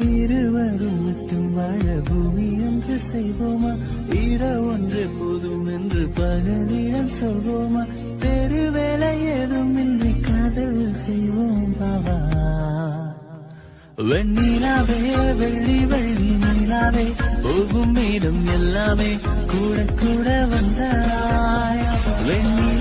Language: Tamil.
இருவரும் மட்டும் வாழ பூமி என்று செய்வோமா? ஈர ஒன்று போதும் என்று பகலிடம் சொல்வோமா? பெருவேலை ஏதும் இன்றி காதல் செய்வோம் பாவா வெண்ணிலாவே வெள்ளி வெள்ளி நிலாவே போகும் மேலும் எல்லாமே கூட கூட வந்தாய். வெண்ணி